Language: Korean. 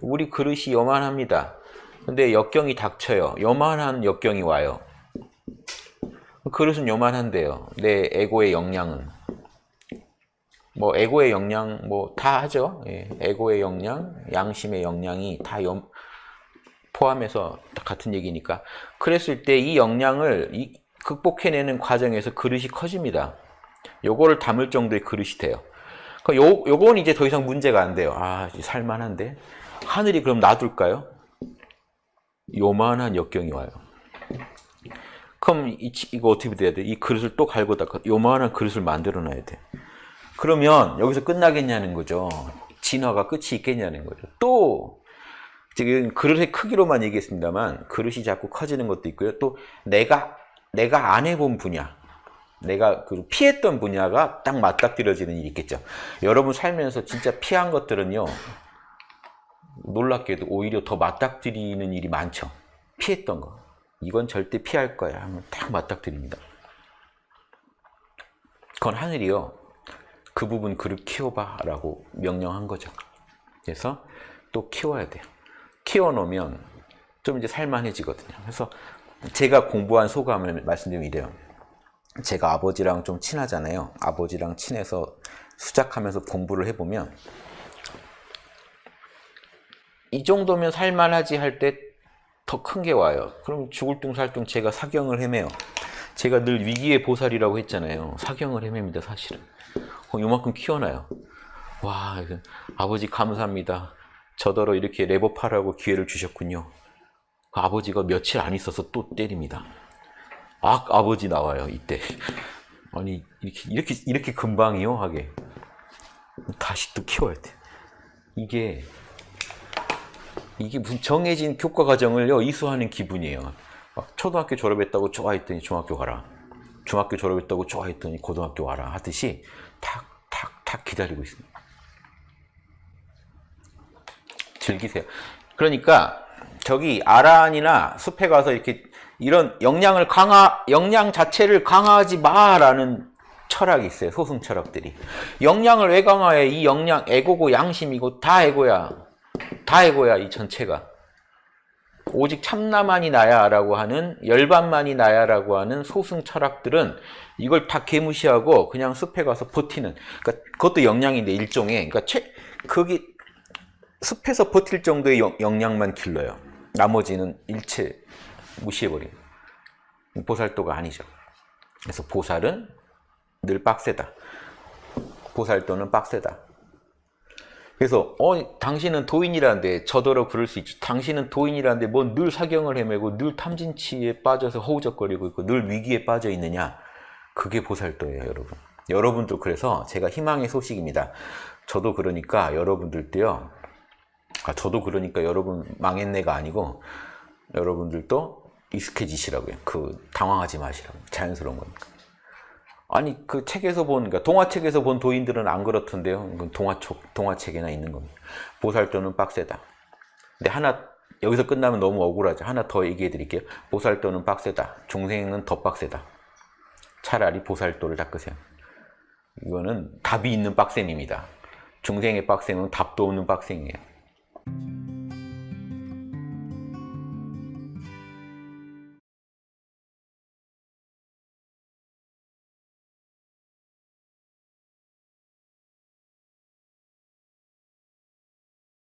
우리 그릇이 요만합니다. 근데 역경이 닥쳐요. 요만한 역경이 와요. 그릇은 요만한데요. 내 에고의 역량은 뭐 에고의 역량 뭐 다 하죠. 예, 에고의 역량, 양심의 역량이 다 연- 포함해서 다 같은 얘기니까 그랬을 때 이 역량을 이- 극복해내는 과정에서 그릇이 커집니다. 요거를 담을 정도의 그릇이 돼요. 그 요, 요건 이제 더 이상 문제가 안 돼요. 아, 살만한데? 하늘이 그럼 놔둘까요? 요만한 역경이 와요. 그럼 이, 이거 어떻게 돼야 돼? 이 그릇을 또 갈고 닦아. 요만한 그릇을 만들어 놔야 돼. 그러면 여기서 끝나겠냐는 거죠. 진화가 끝이 있겠냐는 거죠. 또 지금 그릇의 크기로만 얘기했습니다만 그릇이 자꾸 커지는 것도 있고요. 또 내가 내가 안 해본 분야, 내가 그 피했던 분야가 딱 맞닥뜨려지는 일이 있겠죠. 여러분 살면서 진짜 피한 것들은요. 놀랍게도 오히려 더 맞닥뜨리는 일이 많죠. 피했던 거. 이건 절대 피할 거야 하면 딱 맞닥뜨립니다. 그건 하늘이요. 그 부분 그릇 키워봐 라고 명령한 거죠. 그래서 또 키워야 돼요. 키워놓으면 좀 이제 살만해지거든요. 그래서 제가 공부한 소감을 말씀드리면 이래요. 제가 아버지랑 좀 친하잖아요. 아버지랑 친해서 수작하면서 공부를 해보면 이 정도면 살만하지 할 때 더 큰 게 와요. 그럼 죽을 둥살둥 제가 사경을 헤매요. 제가 늘 위기의 보살이라고 했잖아요. 사경을 헤맵니다, 사실은. 어, 요만큼 키워놔요. 와, 아버지 감사합니다. 저더러 이렇게 레버파라고 기회를 주셨군요. 그 아버지가 며칠 안 있어서 또 때립니다. 아, 아버지 나와요, 이때. 아니, 이렇게, 이렇게, 이렇게 금방이요? 하게. 다시 또 키워야 돼. 이게, 이게 무슨 정해진 교과 과정을요, 이수하는 기분이에요. 막 초등학교 졸업했다고 좋아했더니 중학교 가라. 중학교 졸업했다고 좋아했더니 고등학교 와라. 하듯이 탁, 탁, 탁 기다리고 있습니다. 즐기세요. 그러니까 저기 아란이나 숲에 가서 이렇게 이런 역량을 강화, 역량 자체를 강화하지 마라는 철학이 있어요. 소승 철학들이. 역량을 왜 강화해? 이 역량, 에고고 양심이고 다 에고야. 다 에고야, 이 전체가. 오직 참나만이 나야라고 하는 열반만이 나야라고 하는 소승 철학들은 이걸 다 개무시하고 그냥 숲에 가서 버티는 그러니까 그것도 역량인데 일종의 그러니까 최, 거기 숲에서 버틸 정도의 역- 역량만 길러요. 나머지는 일체 무시해버려요. 보살도가 아니죠. 그래서 보살은 늘 빡세다. 보살도는 빡세다. 그래서 어 당신은 도인이라는데 저더러 그럴 수 있죠. 당신은 도인이라는데 뭐늘 사경을 헤매고 늘 탐진치에 빠져서 허우적거리고 있고 늘 위기에 빠져 있느냐? 그게 보살도예요, 여러분. 여러분도 그래서 제가 희망의 소식입니다. 저도 그러니까 여러분들도요. 아, 저도 그러니까 여러분 망했네가 아니고 여러분들도 익숙해지시라고요. 그 당황하지 마시라고. 자연스러운 거니까. 아니 그 책에서 본 그러니까 동화책에서 본 도인들은 안 그렇던데요. 이건 동화책 동화책에나 있는 겁니다. 보살도는 빡세다. 근데 하나 여기서 끝나면 너무 억울하죠. 하나 더 얘기해 드릴게요. 보살도는 빡세다. 중생은 더 빡세다. 차라리 보살도를 닦으세요. 이거는 답이 있는 빡셈입니다. 중생의 빡셈은 답도 없는 빡셈이에요.